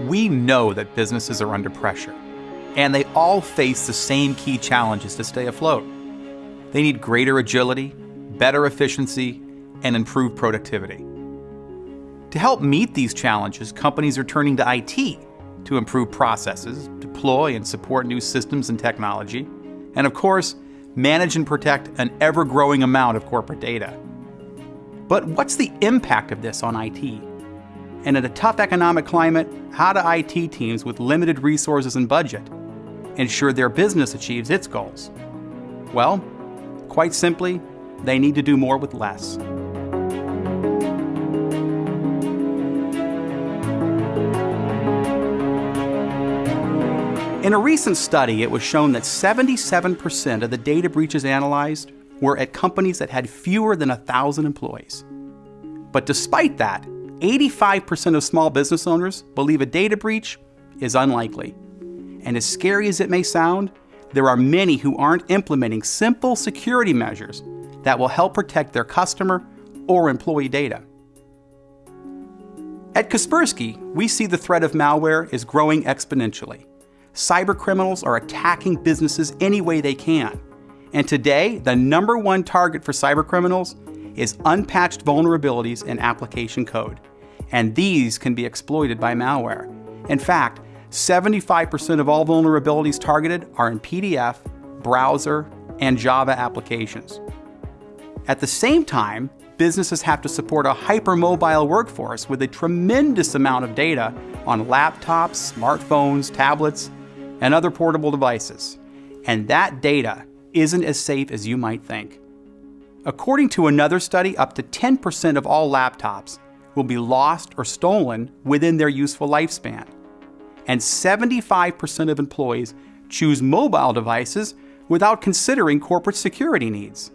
We know that businesses are under pressure, and they all face the same key challenges to stay afloat. They need greater agility, better efficiency, and improved productivity. To help meet these challenges, companies are turning to IT to improve processes, deploy and support new systems and technology, and of course, manage and protect an ever growing amount of corporate data. But what's the impact of this on IT? And in a tough economic climate, how do IT teams with limited resources and budget ensure their business achieves its goals? Well, quite simply, they need to do more with less. In a recent study, it was shown that 77% of the data breaches analyzed were at companies that had fewer than 1,000 employees. But despite that, 85% of small business owners believe a data breach is unlikely. And as scary as it may sound, there are many who aren't implementing simple security measures that will help protect their customer or employee data. At Kaspersky, we see the threat of malware is growing exponentially cybercriminals are attacking businesses any way they can. And today, the number one target for cybercriminals is unpatched vulnerabilities in application code. And these can be exploited by malware. In fact, 75% of all vulnerabilities targeted are in PDF, browser, and Java applications. At the same time, businesses have to support a hypermobile workforce with a tremendous amount of data on laptops, smartphones, tablets, and other portable devices. And that data isn't as safe as you might think. According to another study, up to 10% of all laptops will be lost or stolen within their useful lifespan. And 75% of employees choose mobile devices without considering corporate security needs.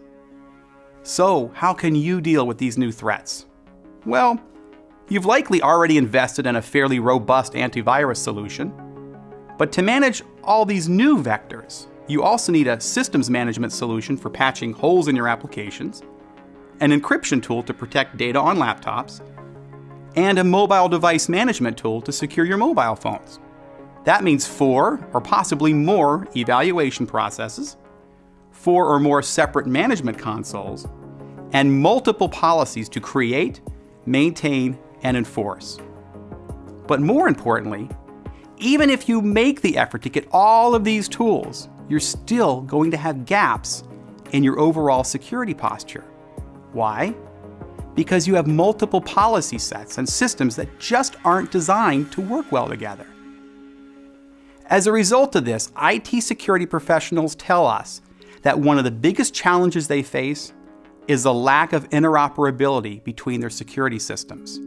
So, how can you deal with these new threats? Well, you've likely already invested in a fairly robust antivirus solution. But to manage all these new vectors, you also need a systems management solution for patching holes in your applications, an encryption tool to protect data on laptops, and a mobile device management tool to secure your mobile phones. That means four or possibly more evaluation processes, four or more separate management consoles, and multiple policies to create, maintain, and enforce. But more importantly, even if you make the effort to get all of these tools, you're still going to have gaps in your overall security posture. Why? Because you have multiple policy sets and systems that just aren't designed to work well together. As a result of this, IT security professionals tell us that one of the biggest challenges they face is the lack of interoperability between their security systems.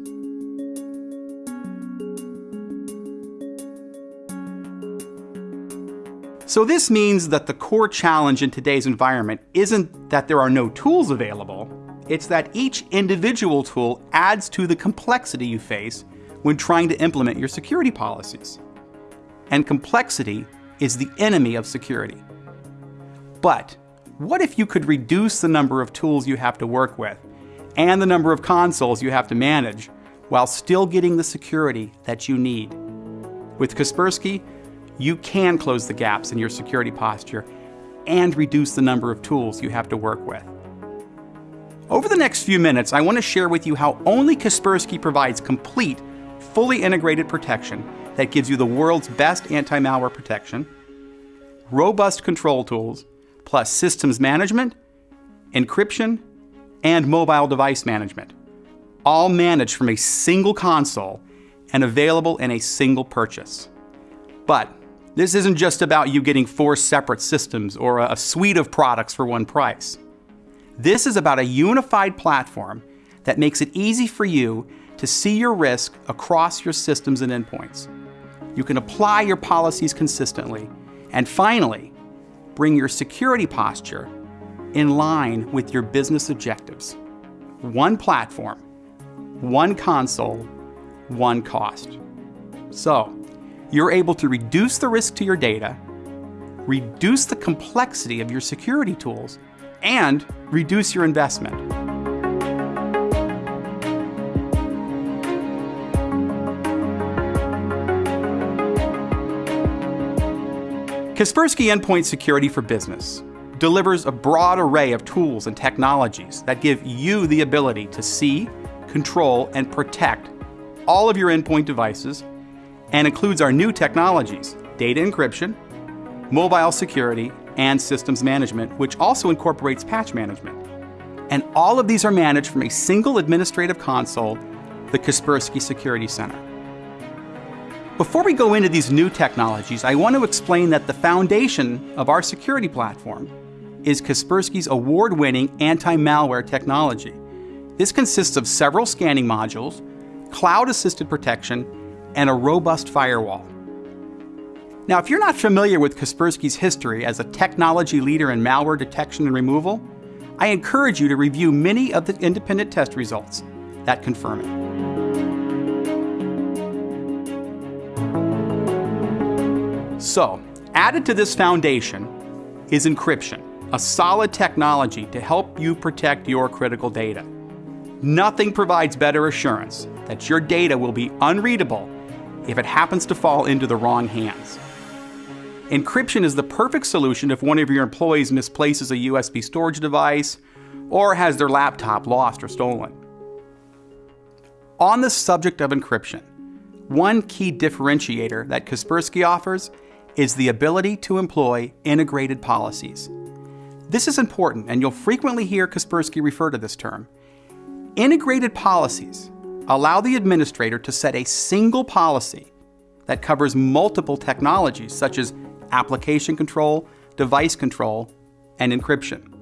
So this means that the core challenge in today's environment isn't that there are no tools available, it's that each individual tool adds to the complexity you face when trying to implement your security policies. And complexity is the enemy of security. But what if you could reduce the number of tools you have to work with and the number of consoles you have to manage while still getting the security that you need? With Kaspersky, you can close the gaps in your security posture and reduce the number of tools you have to work with. Over the next few minutes, I want to share with you how only Kaspersky provides complete, fully integrated protection that gives you the world's best anti-malware protection, robust control tools, plus systems management, encryption, and mobile device management, all managed from a single console and available in a single purchase. But this isn't just about you getting four separate systems or a suite of products for one price. This is about a unified platform that makes it easy for you to see your risk across your systems and endpoints. You can apply your policies consistently. And finally, bring your security posture in line with your business objectives. One platform, one console, one cost. So, you're able to reduce the risk to your data, reduce the complexity of your security tools, and reduce your investment. Kaspersky Endpoint Security for Business delivers a broad array of tools and technologies that give you the ability to see, control, and protect all of your endpoint devices and includes our new technologies, data encryption, mobile security, and systems management, which also incorporates patch management. And all of these are managed from a single administrative console, the Kaspersky Security Center. Before we go into these new technologies, I want to explain that the foundation of our security platform is Kaspersky's award-winning anti-malware technology. This consists of several scanning modules, cloud-assisted protection, and a robust firewall. Now, if you're not familiar with Kaspersky's history as a technology leader in malware detection and removal, I encourage you to review many of the independent test results that confirm it. So, added to this foundation is encryption, a solid technology to help you protect your critical data. Nothing provides better assurance that your data will be unreadable if it happens to fall into the wrong hands. Encryption is the perfect solution if one of your employees misplaces a USB storage device or has their laptop lost or stolen. On the subject of encryption, one key differentiator that Kaspersky offers is the ability to employ integrated policies. This is important, and you'll frequently hear Kaspersky refer to this term. Integrated policies allow the administrator to set a single policy that covers multiple technologies such as application control, device control, and encryption.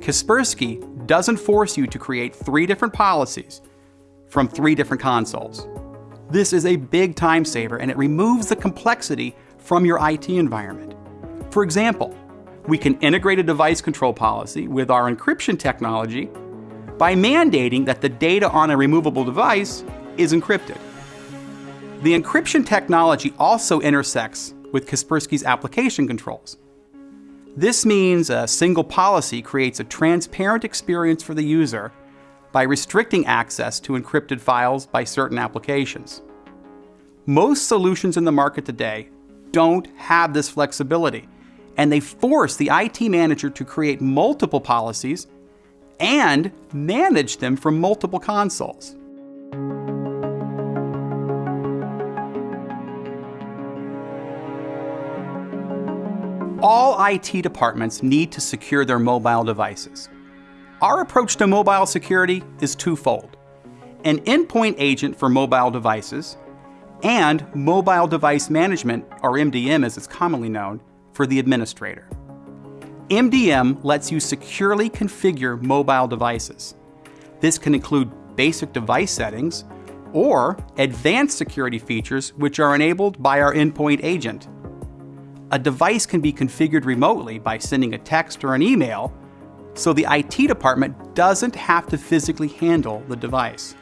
Kaspersky doesn't force you to create three different policies from three different consoles. This is a big time saver and it removes the complexity from your IT environment. For example, we can integrate a device control policy with our encryption technology by mandating that the data on a removable device is encrypted. The encryption technology also intersects with Kaspersky's application controls. This means a single policy creates a transparent experience for the user by restricting access to encrypted files by certain applications. Most solutions in the market today don't have this flexibility, and they force the IT manager to create multiple policies and manage them from multiple consoles. All IT departments need to secure their mobile devices. Our approach to mobile security is twofold. An endpoint agent for mobile devices and mobile device management, or MDM as it's commonly known, for the administrator. MDM lets you securely configure mobile devices. This can include basic device settings or advanced security features which are enabled by our endpoint agent a device can be configured remotely by sending a text or an email, so the IT department doesn't have to physically handle the device.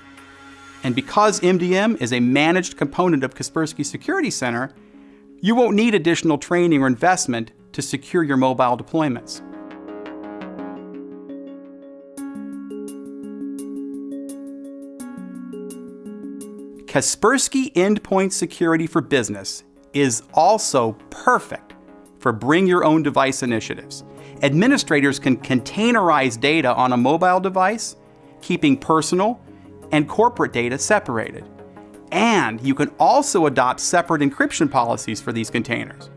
And because MDM is a managed component of Kaspersky Security Center, you won't need additional training or investment to secure your mobile deployments. Kaspersky Endpoint Security for Business is also perfect for bring your own device initiatives. Administrators can containerize data on a mobile device, keeping personal and corporate data separated. And you can also adopt separate encryption policies for these containers.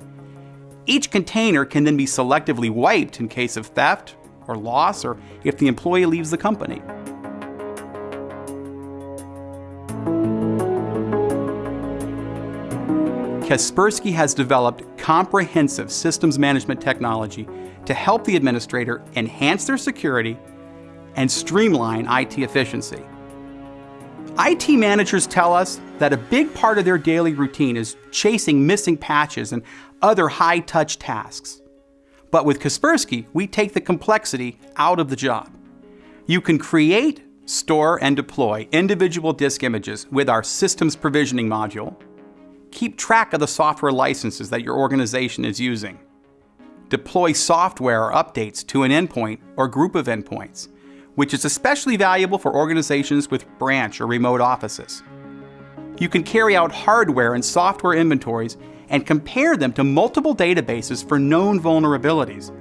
Each container can then be selectively wiped in case of theft or loss or if the employee leaves the company. Kaspersky has developed comprehensive systems management technology to help the administrator enhance their security and streamline IT efficiency. IT managers tell us that a big part of their daily routine is chasing missing patches and other high-touch tasks. But with Kaspersky, we take the complexity out of the job. You can create, store, and deploy individual disk images with our systems provisioning module, Keep track of the software licenses that your organization is using. Deploy software or updates to an endpoint or group of endpoints, which is especially valuable for organizations with branch or remote offices. You can carry out hardware and software inventories and compare them to multiple databases for known vulnerabilities.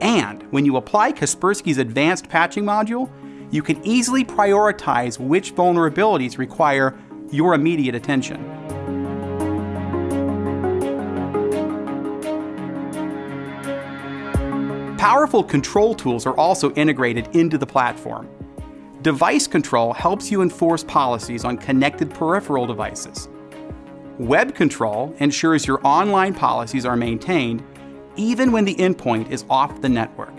And when you apply Kaspersky's advanced patching module, you can easily prioritize which vulnerabilities require your immediate attention. Powerful control tools are also integrated into the platform. Device control helps you enforce policies on connected peripheral devices. Web control ensures your online policies are maintained even when the endpoint is off the network.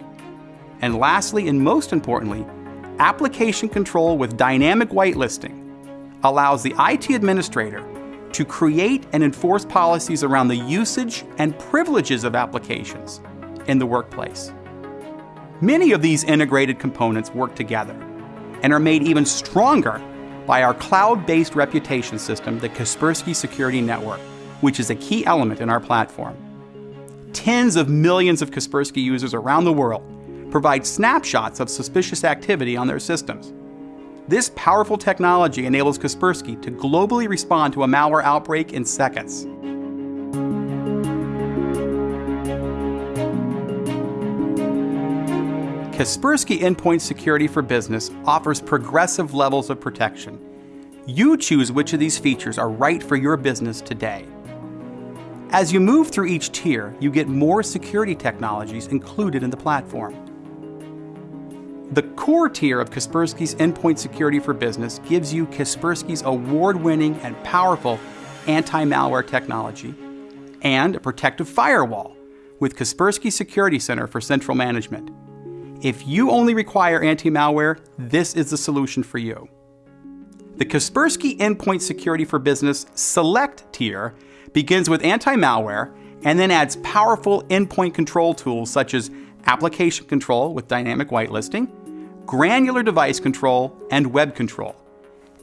And lastly, and most importantly, application control with dynamic whitelisting allows the IT administrator to create and enforce policies around the usage and privileges of applications in the workplace. Many of these integrated components work together and are made even stronger by our cloud-based reputation system, the Kaspersky Security Network, which is a key element in our platform. Tens of millions of Kaspersky users around the world provide snapshots of suspicious activity on their systems. This powerful technology enables Kaspersky to globally respond to a malware outbreak in seconds. Kaspersky Endpoint Security for Business offers progressive levels of protection. You choose which of these features are right for your business today. As you move through each tier, you get more security technologies included in the platform. The core tier of Kaspersky's Endpoint Security for Business gives you Kaspersky's award-winning and powerful anti-malware technology and a protective firewall with Kaspersky Security Center for central management. If you only require anti-malware, this is the solution for you. The Kaspersky Endpoint Security for Business Select tier begins with anti-malware and then adds powerful endpoint control tools such as application control with dynamic whitelisting, granular device control, and web control.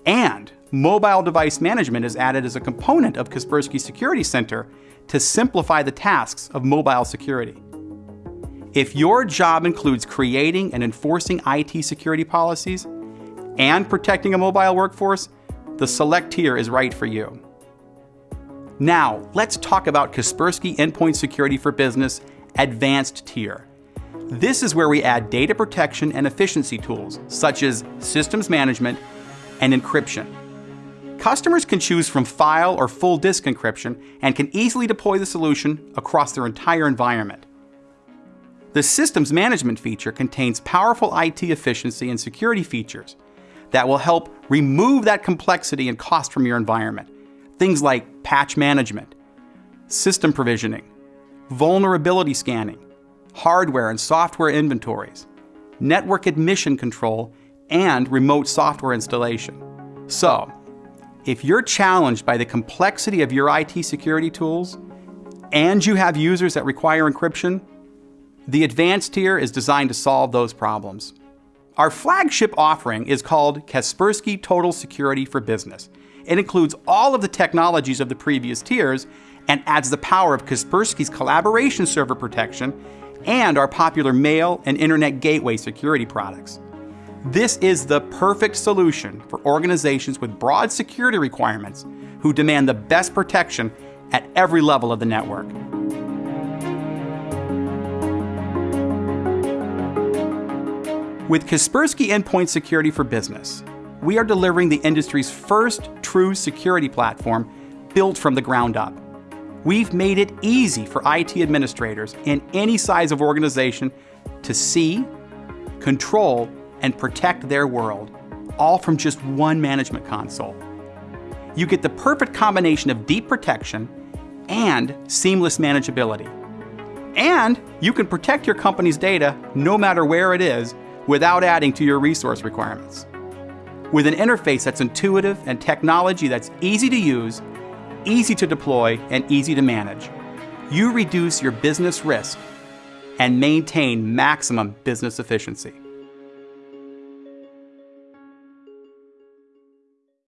And mobile device management is added as a component of Kaspersky Security Center to simplify the tasks of mobile security. If your job includes creating and enforcing IT security policies and protecting a mobile workforce, the Select tier is right for you. Now, let's talk about Kaspersky Endpoint Security for Business Advanced tier. This is where we add data protection and efficiency tools, such as systems management and encryption. Customers can choose from file or full disk encryption and can easily deploy the solution across their entire environment. The Systems Management feature contains powerful IT efficiency and security features that will help remove that complexity and cost from your environment. Things like patch management, system provisioning, vulnerability scanning, hardware and software inventories, network admission control, and remote software installation. So, if you're challenged by the complexity of your IT security tools, and you have users that require encryption, the advanced tier is designed to solve those problems. Our flagship offering is called Kaspersky Total Security for Business. It includes all of the technologies of the previous tiers and adds the power of Kaspersky's collaboration server protection and our popular mail and internet gateway security products. This is the perfect solution for organizations with broad security requirements who demand the best protection at every level of the network. With Kaspersky Endpoint Security for Business, we are delivering the industry's first true security platform built from the ground up. We've made it easy for IT administrators in any size of organization to see, control, and protect their world, all from just one management console. You get the perfect combination of deep protection and seamless manageability. And you can protect your company's data no matter where it is without adding to your resource requirements. With an interface that's intuitive and technology that's easy to use, easy to deploy, and easy to manage, you reduce your business risk and maintain maximum business efficiency.